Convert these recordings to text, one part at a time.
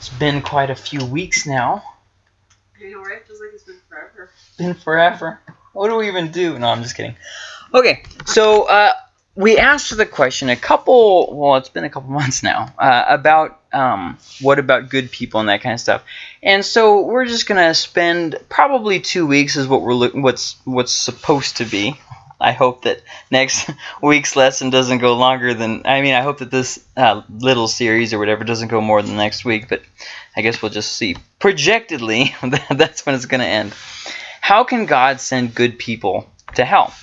It's been quite a few weeks now. You know, right? Feels like it's been forever. Been forever. What do we even do? No, I'm just kidding. Okay, so uh, we asked the question a couple, well, it's been a couple months now, uh, about um, what about good people and that kind of stuff. And so we're just gonna spend probably two weeks is what we're look, what's what's supposed to be. I hope that next week's lesson doesn't go longer than. I mean, I hope that this uh, little series or whatever doesn't go more than next week. But I guess we'll just see. Projectedly, that's when it's gonna end. How can God send good people to hell?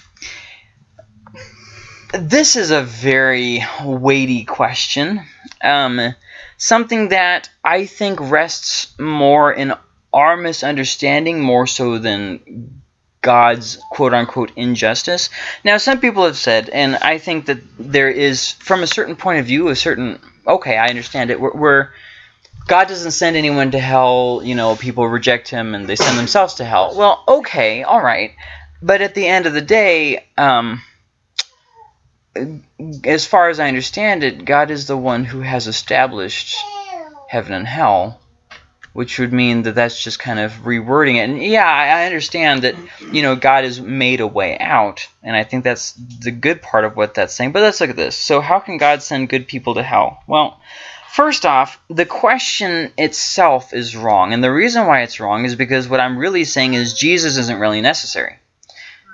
This is a very weighty question. Um, something that I think rests more in our misunderstanding more so than God's quote unquote injustice. Now, some people have said, and I think that there is, from a certain point of view, a certain, okay, I understand it, where, God doesn't send anyone to hell, you know, people reject him and they send themselves to hell. Well, okay, all right. But at the end of the day, um, as far as I understand it, God is the one who has established heaven and hell, which would mean that that's just kind of rewording it. And yeah, I understand that, you know, God has made a way out, and I think that's the good part of what that's saying. But let's look at this. So how can God send good people to hell? Well, first off, the question itself is wrong. And the reason why it's wrong is because what I'm really saying is Jesus isn't really necessary.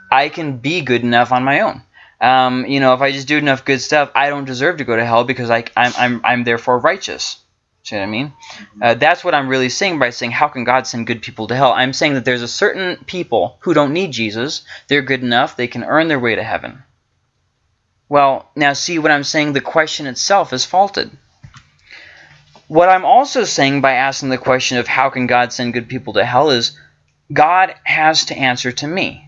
I can be good enough on my own. Um, you know, if I just do enough good stuff, I don't deserve to go to hell because I, I'm, I'm, I'm therefore righteous. See what I mean? Uh, that's what I'm really saying by saying, how can God send good people to hell? I'm saying that there's a certain people who don't need Jesus. They're good enough. They can earn their way to heaven. Well, now see what I'm saying? The question itself is faulted. What I'm also saying by asking the question of how can God send good people to hell is God has to answer to me.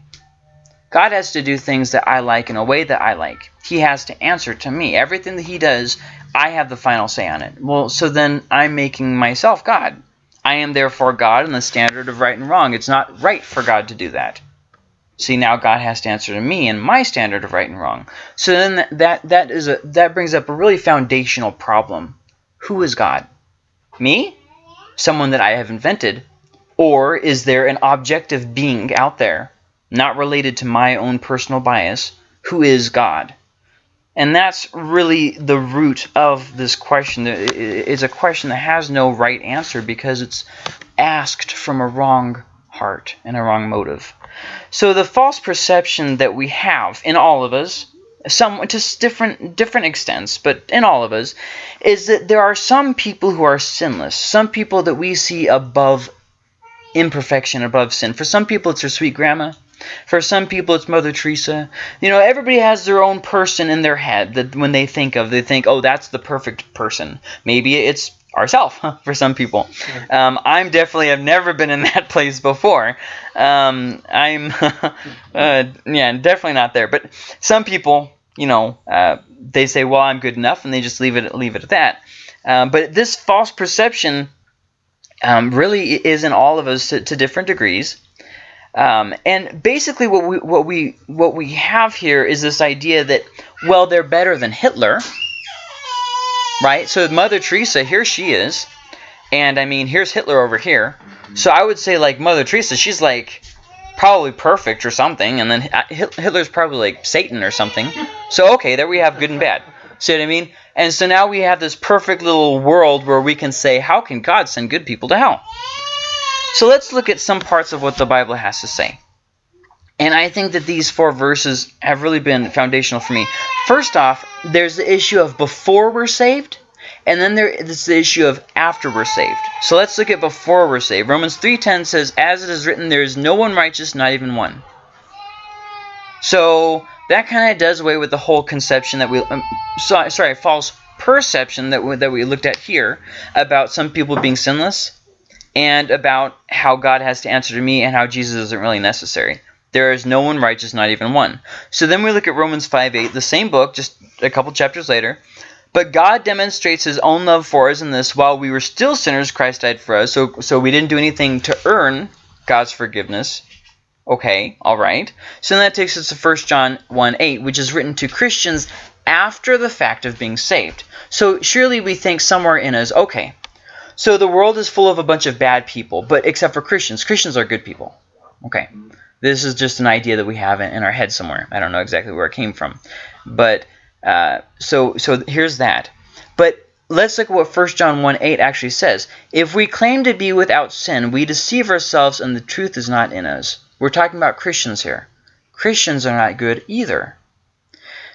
God has to do things that I like in a way that I like. He has to answer to me. Everything that he does, I have the final say on it. Well, so then I'm making myself God. I am therefore God in the standard of right and wrong. It's not right for God to do that. See, now God has to answer to me in my standard of right and wrong. So then that that is a that brings up a really foundational problem. Who is God? Me? Someone that I have invented? Or is there an objective being out there not related to my own personal bias, who is God? And that's really the root of this question. It's a question that has no right answer because it's asked from a wrong heart and a wrong motive. So the false perception that we have in all of us, some to different different extents, but in all of us, is that there are some people who are sinless, some people that we see above imperfection, above sin. For some people, it's their sweet grandma. For some people, it's Mother Teresa. You know, everybody has their own person in their head that when they think of, they think, oh, that's the perfect person. Maybe it's ourself for some people. Um, I'm definitely, I've never been in that place before. Um, I'm, uh, yeah, definitely not there. But some people, you know, uh, they say, well, I'm good enough, and they just leave it, leave it at that. Um, but this false perception um, really is in all of us to, to different degrees. Um, and basically, what we what we what we have here is this idea that well, they're better than Hitler, right? So Mother Teresa, here she is, and I mean, here's Hitler over here. So I would say like Mother Teresa, she's like probably perfect or something, and then Hitler's probably like Satan or something. So okay, there we have good and bad. See what I mean? And so now we have this perfect little world where we can say, how can God send good people to hell? So let's look at some parts of what the Bible has to say. And I think that these four verses have really been foundational for me. First off, there's the issue of before we're saved, and then there's the issue of after we're saved. So let's look at before we're saved. Romans 3.10 says, As it is written, there is no one righteous, not even one. So that kind of does away with the whole conception that we, um, sorry, sorry, false perception that we, that we looked at here about some people being sinless and about how God has to answer to me and how Jesus isn't really necessary. There is no one righteous, not even one. So then we look at Romans 5 8, the same book, just a couple chapters later. But God demonstrates his own love for us in this while we were still sinners, Christ died for us. So, so we didn't do anything to earn God's forgiveness. Okay, all right. So then that takes us to 1 John 1 8, which is written to Christians after the fact of being saved. So surely we think somewhere in us, okay, So the world is full of a bunch of bad people, but except for Christians. Christians are good people. Okay. This is just an idea that we have in, our head somewhere. I don't know exactly where it came from. But uh, so so here's that. But let's look at what 1 John 1 8 actually says. If we claim to be without sin, we deceive ourselves and the truth is not in us. We're talking about Christians here. Christians are not good either.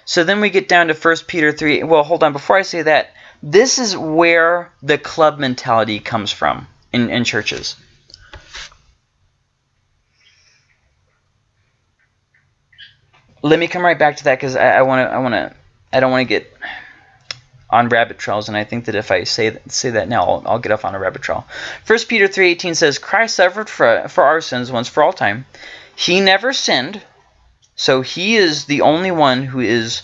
So then we get down to 1 Peter 3. Well, hold on. Before I say that, this is where the club mentality comes from in, in churches. Let me come right back to that because I want to. I want to. I don't want to get on rabbit trails, and I think that if I say say that now, I'll, I'll get off on a rabbit trail. First Peter three eighteen says, "Christ suffered for for our sins once for all time. He never sinned, so he is the only one who is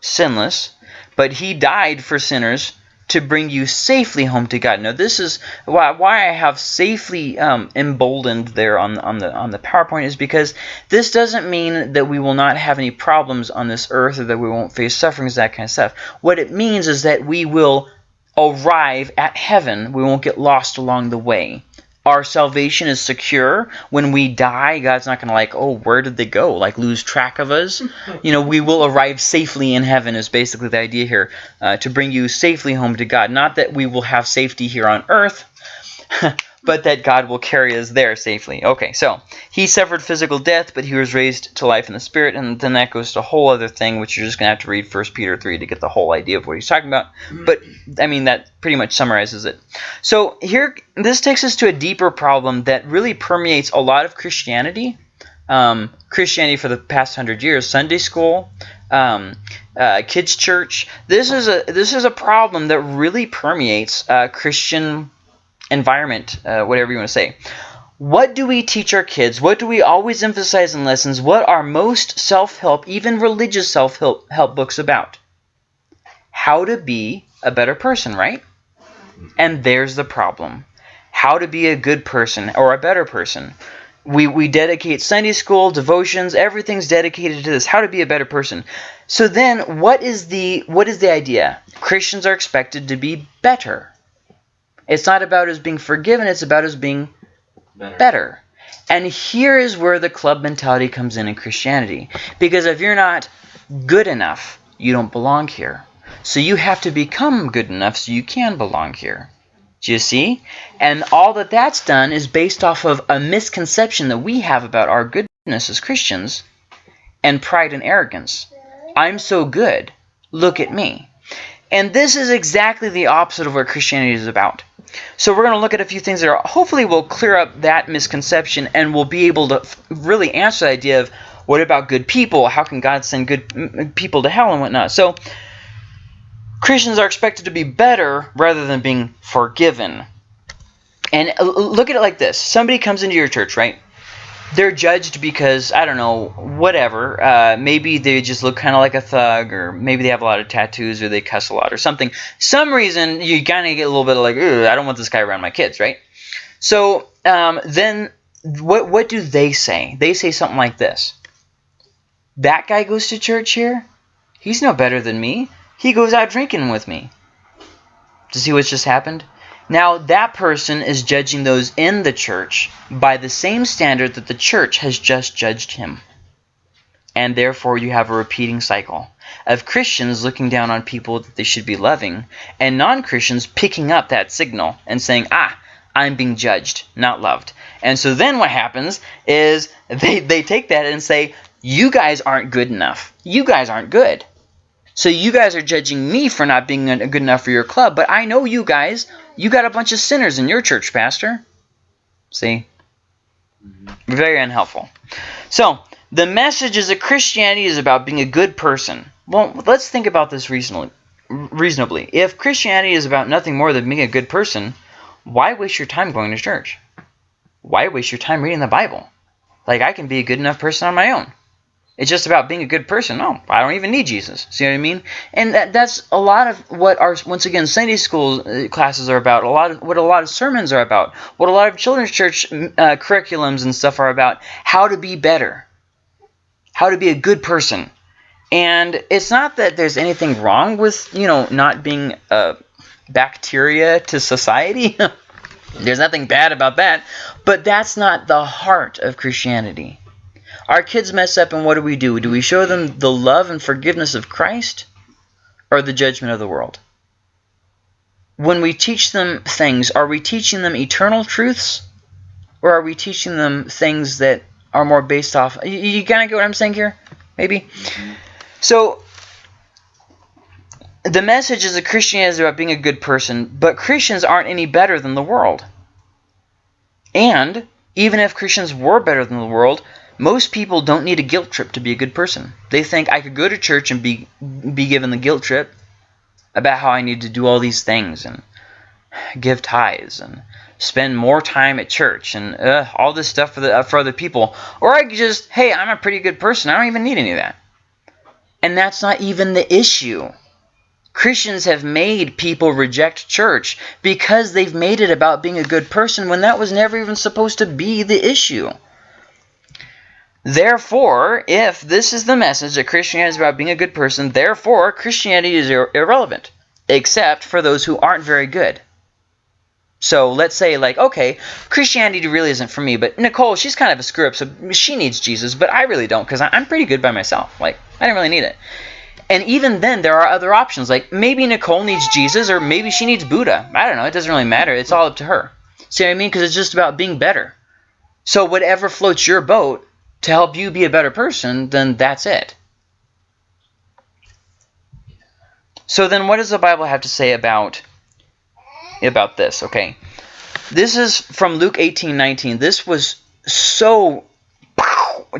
sinless, but he died for sinners to bring you safely home to God. Now, this is why, why I have safely um, emboldened there on, on the on the PowerPoint is because this doesn't mean that we will not have any problems on this earth or that we won't face sufferings, that kind of stuff. What it means is that we will arrive at heaven. We won't get lost along the way our salvation is secure. When we die, God's not going to like, oh, where did they go? Like lose track of us. you know, we will arrive safely in heaven is basically the idea here, uh, to bring you safely home to God. Not that we will have safety here on earth, but that God will carry us there safely. Okay, so he suffered physical death, but he was raised to life in the spirit, and then that goes to a whole other thing, which you're just going to have to read 1 Peter 3 to get the whole idea of what he's talking about. But, I mean, that pretty much summarizes it. So here, this takes us to a deeper problem that really permeates a lot of Christianity. Um, Christianity for the past hundred years, Sunday school, um, uh, kids church. This is a this is a problem that really permeates uh, Christian environment, uh, whatever you want to say. What do we teach our kids? What do we always emphasize in lessons? What are most self-help, even religious self-help help books about? How to be a better person, right? And there's the problem. How to be a good person or a better person. We, we dedicate Sunday school, devotions, everything's dedicated to this, how to be a better person. So then what is the what is the idea? Christians are expected to be better. It's not about us being forgiven, it's about us being better. better. And here is where the club mentality comes in in Christianity. Because if you're not good enough, you don't belong here. So you have to become good enough so you can belong here. Do you see? And all that that's done is based off of a misconception that we have about our goodness as Christians and pride and arrogance. I'm so good. Look at me. And this is exactly the opposite of what Christianity is about. So we're going to look at a few things that are, hopefully will clear up that misconception and we'll be able to really answer the idea of what about good people? How can God send good people to hell and whatnot? So Christians are expected to be better rather than being forgiven. And uh, look at it like this. Somebody comes into your church, right? They're judged because I don't know whatever. Uh, maybe they just look kind of like a thug, or maybe they have a lot of tattoos, or they cuss a lot, or something. Some reason you kind of get a little bit of like, I don't want this guy around my kids, right? So um, then, what what do they say? They say something like this: That guy goes to church here. He's no better than me. He goes out drinking with me. To see what's just happened? Now, that person is judging those in the church by the same standard that the church has just judged him. And therefore, you have a repeating cycle of Christians looking down on people that they should be loving, and non-Christians picking up that signal and saying, ah, I'm being judged, not loved. And so then what happens is they, they take that and say, you guys aren't good enough. You guys aren't good. So you guys are judging me for not being good enough for your club, but I know you guys. You got a bunch of sinners in your church, Pastor. See? Mm-hmm. Very unhelpful. So, the message is that Christianity is about being a good person. Well, let's think about this reasonably. reasonably. If Christianity is about nothing more than being a good person, why waste your time going to church? Why waste your time reading the Bible? Like, I can be a good enough person on my own. It's just about being a good person. No, I don't even need Jesus. See what I mean? And that, that's a lot of what our, once again, Sunday school uh, classes are about. A lot of what a lot of sermons are about. What a lot of children's church uh, curriculums and stuff are about. How to be better. How to be a good person. And it's not that there's anything wrong with, you know, not being a bacteria to society. There's nothing bad about that, but that's not the heart of Christianity. Our kids mess up, and what do we do? Do we show them the love and forgiveness of Christ or the judgment of the world? When we teach them things, are we teaching them eternal truths or are we teaching them things that are more based off? You, you kind of get what I'm saying here? Maybe? Mm-hmm. So, the message is that Christianity is about being a good person, but Christians aren't any better than the world. And even if Christians were better than the world, most people don't need a guilt trip to be a good person. They think I could go to church and be be given the guilt trip about how I need to do all these things and give tithes and spend more time at church and uh, all this stuff for the uh, for other people, or I could just hey I'm a pretty good person I don't even need any of that, and that's not even the issue. Christians have made people reject church because they've made it about being a good person when that was never even supposed to be the issue. Therefore, if this is the message that Christianity is about being a good person, therefore Christianity is ir irrelevant, except for those who aren't very good. So let's say, like, okay, Christianity really isn't for me, but Nicole, she's kind of a screw up, so she needs Jesus, but I really don't because I'm pretty good by myself. Like, I don't really need it. And even then, there are other options. Like maybe Nicole needs Jesus, or maybe she needs Buddha. I don't know. It doesn't really matter. It's all up to her. See what I mean? Because it's just about being better. So whatever floats your boat to help you be a better person, then that's it. So then, what does the Bible have to say about about this? Okay, this is from Luke 18:19. This was so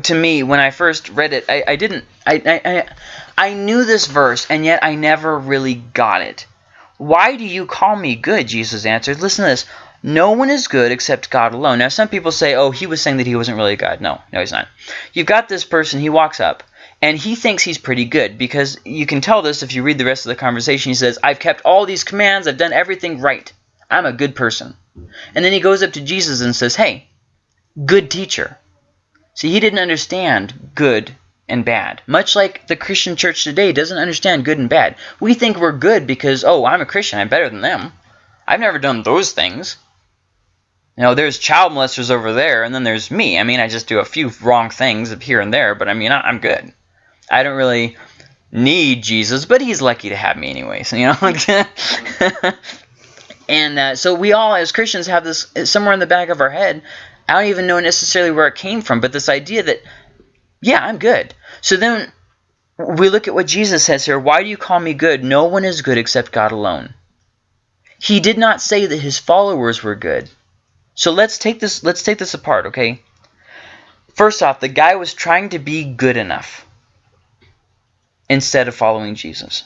to me when I first read it. I, I didn't. I, I I knew this verse, and yet I never really got it. Why do you call me good? Jesus answered. Listen to this. No one is good except God alone. Now, some people say, oh, he was saying that he wasn't really God. No, no, he's not. You've got this person, he walks up, and he thinks he's pretty good because you can tell this if you read the rest of the conversation. He says, I've kept all these commands, I've done everything right. I'm a good person. And then he goes up to Jesus and says, hey, good teacher. See, he didn't understand good and bad. Much like the Christian church today doesn't understand good and bad. We think we're good because, oh, I'm a Christian, I'm better than them. I've never done those things. You know, there's child molesters over there, and then there's me. I mean, I just do a few wrong things here and there, but I mean, I'm good. I don't really need Jesus, but he's lucky to have me anyways, you know? and uh, so we all, as Christians, have this somewhere in the back of our head. I don't even know necessarily where it came from, but this idea that, yeah, I'm good. So then we look at what Jesus says here. Why do you call me good? No one is good except God alone. He did not say that his followers were good. So let's take this let's take this apart, okay? First off, the guy was trying to be good enough instead of following Jesus.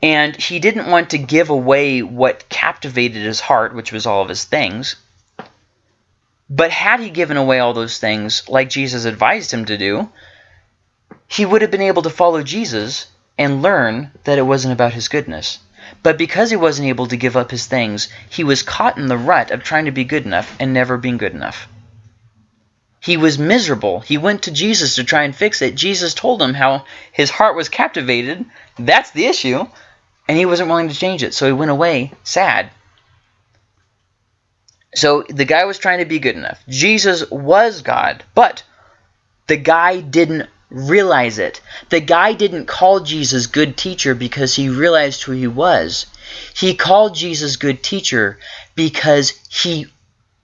And he didn't want to give away what captivated his heart, which was all of his things. But had he given away all those things, like Jesus advised him to do, he would have been able to follow Jesus and learn that it wasn't about his goodness. But because he wasn't able to give up his things, he was caught in the rut of trying to be good enough and never being good enough. He was miserable. He went to Jesus to try and fix it. Jesus told him how his heart was captivated. That's the issue. And he wasn't willing to change it. So he went away sad so the guy was trying to be good enough. Jesus was God, but the guy didn't realize it. The guy didn't call Jesus good teacher because he realized who he was. He called Jesus good teacher because he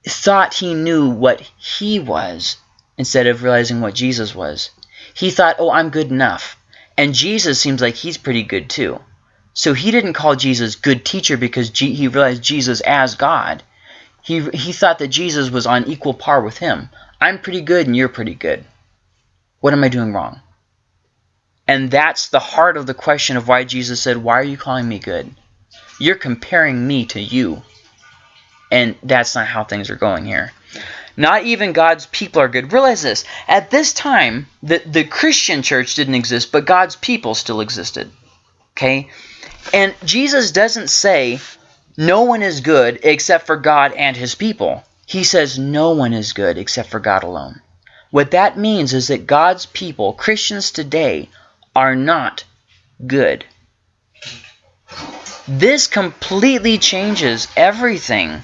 thought he knew what he was instead of realizing what Jesus was. He thought, oh, I'm good enough. And Jesus seems like he's pretty good too. So he didn't call Jesus good teacher because he realized Jesus as God. He, he thought that Jesus was on equal par with him. I'm pretty good and you're pretty good. What am I doing wrong? And that's the heart of the question of why Jesus said, why are you calling me good? You're comparing me to you. And that's not how things are going here. Not even God's people are good. Realize this. At this time, the, the Christian church didn't exist, but God's people still existed. Okay? And Jesus doesn't say, no one is good except for God and his people. He says no one is good except for God alone. What that means is that God's people, Christians today, are not good. This completely changes everything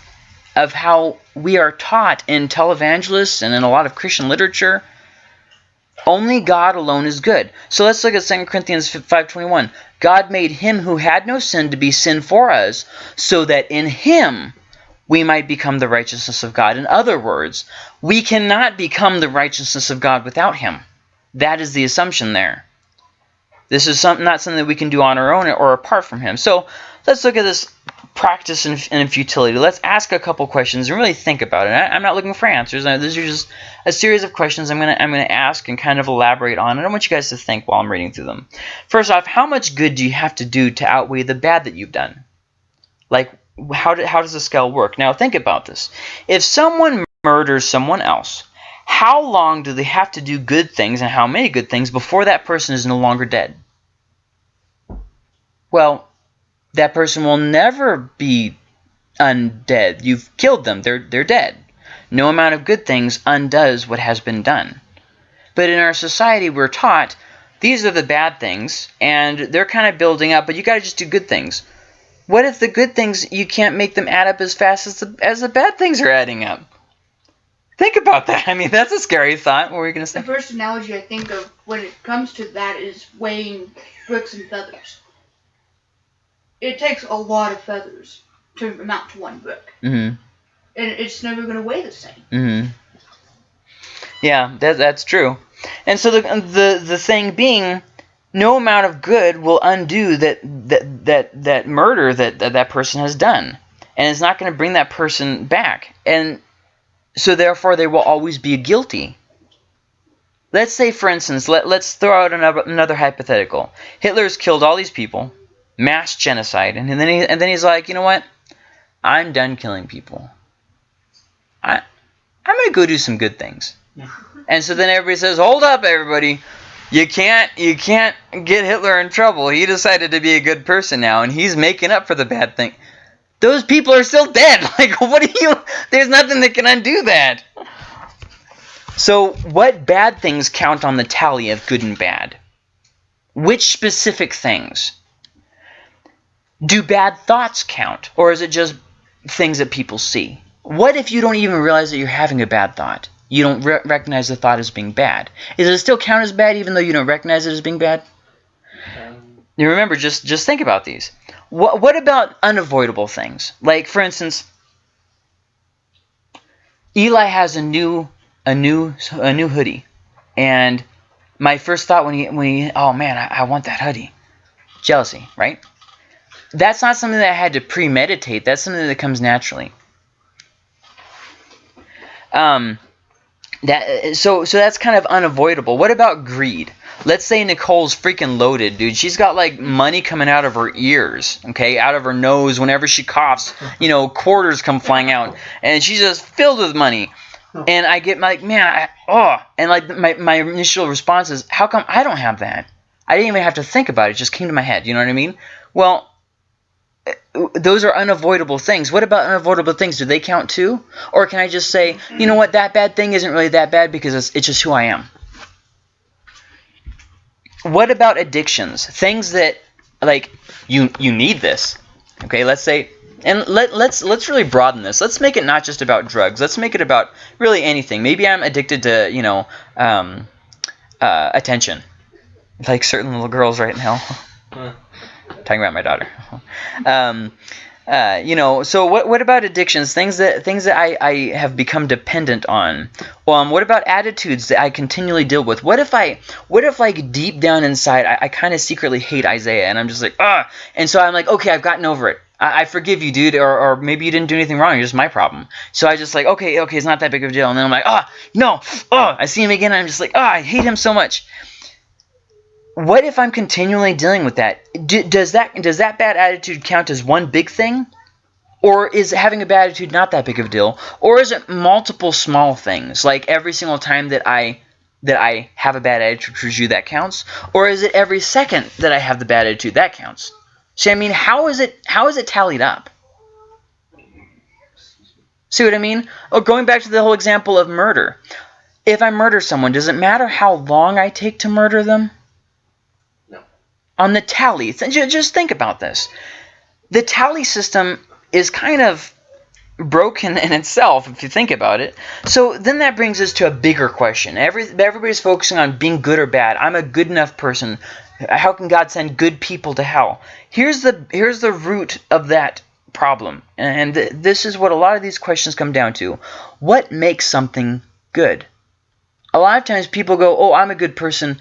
of how we are taught in televangelists and in a lot of Christian literature. Only God alone is good. So let's look at 2 Corinthians 5.21. God made him who had no sin to be sin for us, so that in him we might become the righteousness of God. In other words, we cannot become the righteousness of God without him. That is the assumption there. This is some, not something that we can do on our own or apart from him. So let's look at this practice and, futility. Let's ask a couple questions and really think about it. I, am not looking for answers. Uh, these are just a series of questions I'm gonna I'm gonna ask and kind of elaborate on. And I want you guys to think while I'm reading through them. First off, how much good do you have to do to outweigh the bad that you've done? Like how do, how does the scale work? Now think about this. If someone murders someone else, how long do they have to do good things and how many good things before that person is no longer dead? Well, that person will never be undead. You've killed them. They're, they're dead. No amount of good things undoes what has been done. But in our society, we're taught these are the bad things, and they're kind of building up, but you got to just do good things. What if the good things, you can't make them add up as fast as the, as the bad things are adding up? Think about that. I mean, that's a scary thought. What were you going to say? The first analogy I think of when it comes to that is weighing bricks and feathers it takes a lot of feathers to amount to one brick. Mm-hmm. And it's never going to weigh the same. Mm-hmm. Yeah, that, that's true. And so the, the, the thing being, no amount of good will undo that, that, that, that murder that, that that person has done. And it's not going to bring that person back. And so therefore they will always be guilty. Let's say, for instance, let, let's throw out another, another hypothetical. Hitler's killed all these people mass genocide. And then he and then he's like, you know what? I'm done killing people. I I'm gonna go do some good things. and so then everybody says, hold up, everybody. You can't you can't get Hitler in trouble. He decided to be a good person now, and he's making up for the bad thing. Those people are still dead. Like, what do you? There's nothing that can undo that. So, what bad things count on the tally of good and bad? Which specific things? do bad thoughts count? Or is it just things that people see? What if you don't even realize that you're having a bad thought? You don't re recognize the thought as being bad. Does it still count as bad even though you don't recognize it as being bad? Um, you remember, just just think about these. What what about unavoidable things? Like for instance, Eli has a new a new a new hoodie, and my first thought when he when he oh man I, I want that hoodie, jealousy, right? that's not something that I had to premeditate. That's something that comes naturally. Um, that uh, so so that's kind of unavoidable. What about greed? Let's say Nicole's freaking loaded, dude. She's got like money coming out of her ears, okay, out of her nose. Whenever she coughs, you know, quarters come flying out, and she's just filled with money. And I get like, man, I, oh, and like my my initial response is, how come I don't have that? I didn't even have to think about it; it just came to my head. You know what I mean? Well, those are unavoidable things. What about unavoidable things? Do they count too? Or can I just say, you know what, that bad thing isn't really that bad because it's, it's just who I am? What about addictions? Things that, like, you you need this. Okay, let's say, and let, let's let's really broaden this. Let's make it not just about drugs. Let's make it about really anything. Maybe I'm addicted to, you know, um, uh, attention. Like certain little girls right now talking about my daughter. Um, uh, you know, so what what about addictions? Things that things that I, I have become dependent on. Um, what about attitudes that I continually deal with? What if I what if like deep down inside I, I kind of secretly hate Isaiah and I'm just like ah, and so I'm like okay I've gotten over it. I, I forgive you, dude, or, or maybe you didn't do anything wrong. You're just my problem. So I just like okay okay it's not that big of a deal. And then I'm like ah no oh I see him again. I'm just like ah I hate him so much what if I'm continually dealing with that? Does that does that bad attitude count as one big thing? Or is having a bad attitude not that big of a deal? Or is it multiple small things? Like every single time that I that I have a bad attitude towards you, that counts? Or is it every second that I have the bad attitude that counts? See, I mean, how is it how is it tallied up? See what I mean? Or going back to the whole example of murder. If I murder someone, does it matter how long I take to murder them? On the tally. Just think about this. the tally system is kind of broken in itself if you think about it. So then that brings us to a bigger question. Every everybody's focusing on being good or bad. I'm a good enough person. How can God send good people to hell? Here's the here's the root of that problem. And this is what a lot of these questions come down to. What makes something good? A lot of times people go, "Oh, I'm a good person."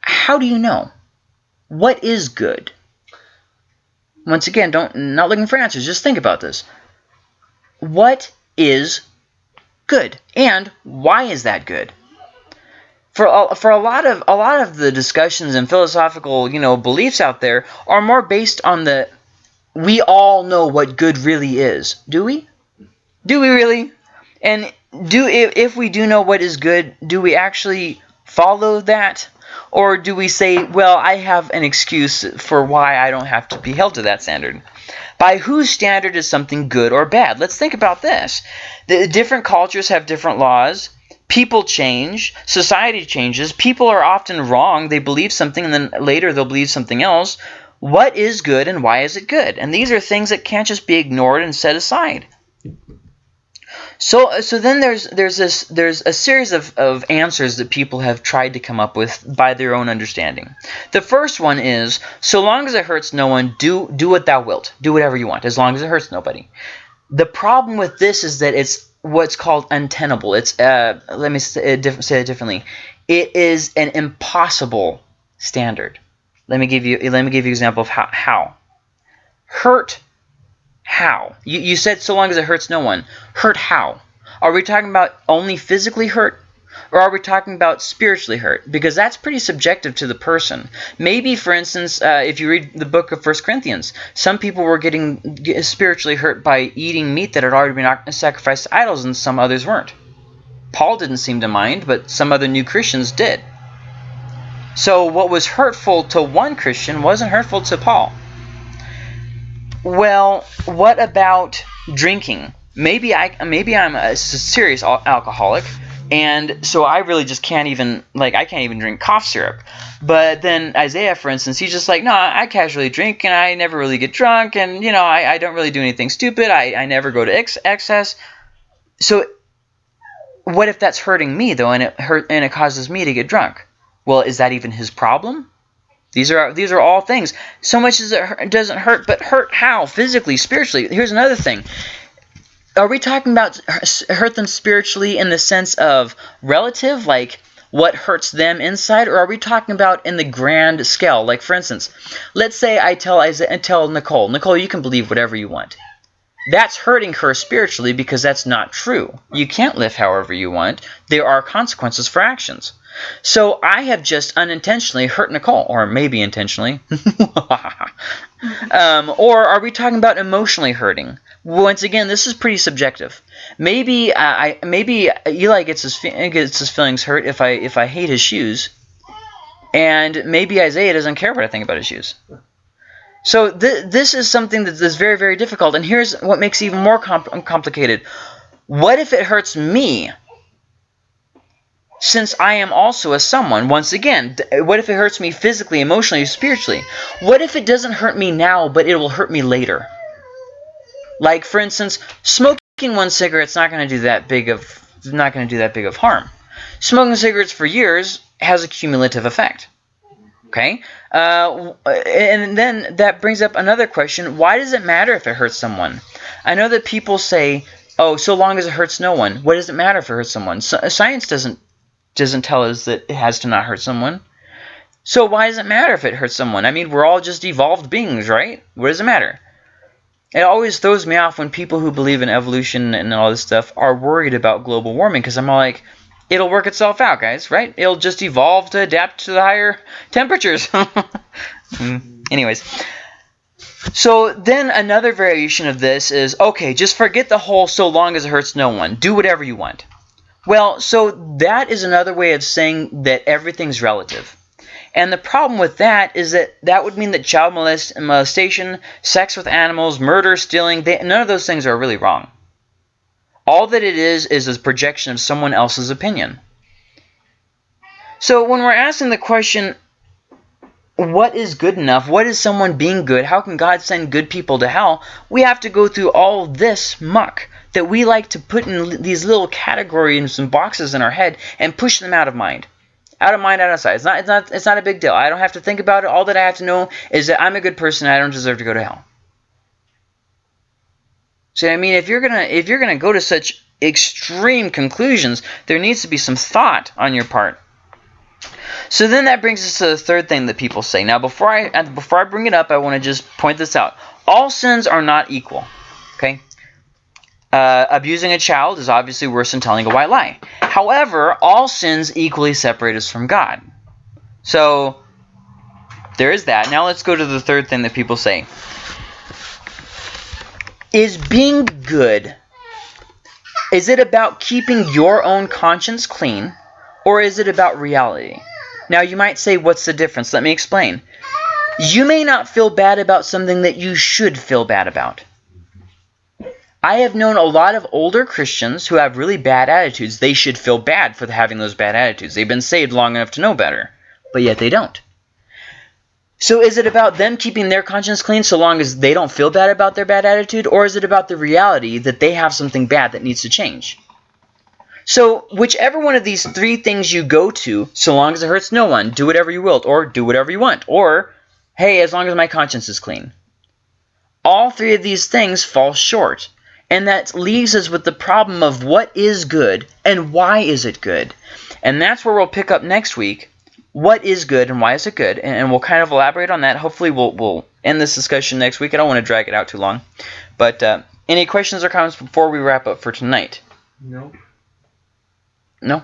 How do you know? What is good? Once again, don't not looking for answers. Just think about this. What is good, and why is that good? For a, for a lot of a lot of the discussions and philosophical you know beliefs out there are more based on the we all know what good really is. Do we? Do we really? And do if, if we do know what is good, do we actually follow that? Or do we say, well, I have an excuse for why I don't have to be held to that standard? By whose standard is something good or bad? Let's think about this. The different cultures have different laws. People change. Society changes. People are often wrong. They believe something and then later they'll believe something else. What is good and why is it good? And these are things that can't just be ignored and set aside. So, so then there's there's this there's a series of, of answers that people have tried to come up with by their own understanding. The first one is so long as it hurts no one, do do what thou wilt, do whatever you want, as long as it hurts nobody. The problem with this is that it's what's called untenable. It's uh, let me say it, differently. It is an impossible standard. Let me give you let me give you an example of how, how. hurt how? You, you said so long as it hurts no one. Hurt how? Are we talking about only physically hurt? Or are we talking about spiritually hurt? Because that's pretty subjective to the person. Maybe, for instance, uh, if you read the book of First Corinthians, some people were getting spiritually hurt by eating meat that had already been sacrificed to idols and some others weren't. Paul didn't seem to mind, but some other new Christians did. So what was hurtful to one Christian wasn't hurtful to Paul. Well, what about drinking? Maybe I maybe I'm a serious alcoholic, and so I really just can't even like I can't even drink cough syrup. But then Isaiah, for instance, he's just like, no, I casually drink and I never really get drunk, and you know I, I don't really do anything stupid. I, I never go to ex excess. So what if that's hurting me though, and it hurt and it causes me to get drunk? Well, is that even his problem? These are these are all things. So much as it doesn't hurt, but hurt how? Physically, spiritually. Here's another thing. Are we talking about hurt them spiritually in the sense of relative, like what hurts them inside, or are we talking about in the grand scale? Like for instance, let's say I tell I tell Nicole, Nicole, you can believe whatever you want. That's hurting her spiritually because that's not true. You can't live however you want. There are consequences for actions. So I have just unintentionally hurt Nicole, or maybe intentionally. um, or are we talking about emotionally hurting? Once again, this is pretty subjective. Maybe uh, I maybe Eli gets his gets his feelings hurt if I if I hate his shoes, and maybe Isaiah doesn't care what I think about his shoes. So th this is something that is very very difficult. And here's what makes it even more complicated. What if it hurts me since I am also a someone, once again, what if it hurts me physically, emotionally, spiritually? What if it doesn't hurt me now, but it will hurt me later? Like, for instance, smoking one cigarette's not going to do that big of not going to do that big of harm. Smoking cigarettes for years has a cumulative effect. Okay, uh, and then that brings up another question: Why does it matter if it hurts someone? I know that people say, "Oh, so long as it hurts no one, what does it matter if it hurts someone?" So, science doesn't doesn't tell us that it has to not hurt someone. So why does it matter if it hurts someone? I mean, we're all just evolved beings, right? What does it matter? It always throws me off when people who believe in evolution and all this stuff are worried about global warming because I'm all like, it'll work itself out, guys, right? It'll just evolve to adapt to the higher temperatures. Hmm. Anyways, so then another variation of this is, okay, just forget the whole so long as it hurts no one. Do whatever you want. Well, so that is another way of saying that everything's relative. And the problem with that is that that would mean that child molest molestation, sex with animals, murder, stealing, they, none of those things are really wrong. All that it is is a projection of someone else's opinion. So when we're asking the question, what is good enough? What is someone being good? How can God send good people to hell? We have to go through all this muck that we like to put in these little categories and boxes in our head and push them out of mind. Out of mind, out of sight. It's not, it's not, it's not a big deal. I don't have to think about it. All that I have to know is that I'm a good person. and I don't deserve to go to hell. See, I mean, if you're gonna, if you're gonna go to such extreme conclusions, there needs to be some thought on your part. So then that brings us to the third thing that people say. Now, before I before I bring it up, I want to just point this out. All sins are not equal. Okay. Uh, abusing a child is obviously worse than telling a white lie. However, all sins equally separate us from God. So there is that. Now let's go to the third thing that people say. Is being good, is it about keeping your own conscience clean, or is it about reality? Now you might say, what's the difference? Let me explain. You may not feel bad about something that you should feel bad about. I have known a lot of older Christians who have really bad attitudes. They should feel bad for having those bad attitudes. They've been saved long enough to know better, but yet they don't. So is it about them keeping their conscience clean so long as they don't feel bad about their bad attitude, or is it about the reality that they have something bad that needs to change? So whichever one of these three things you go to, so long as it hurts no one, do whatever you will, or do whatever you want, or hey, as long as my conscience is clean. All three of these things fall short. And that leaves us with the problem of what is good and why is it good. And that's where we'll pick up next week. What is good and why is it good? And we'll kind of elaborate on that. Hopefully we'll, we'll end this discussion next week. I don't want to drag it out too long. But uh, any questions or comments before we wrap up for tonight? No. No?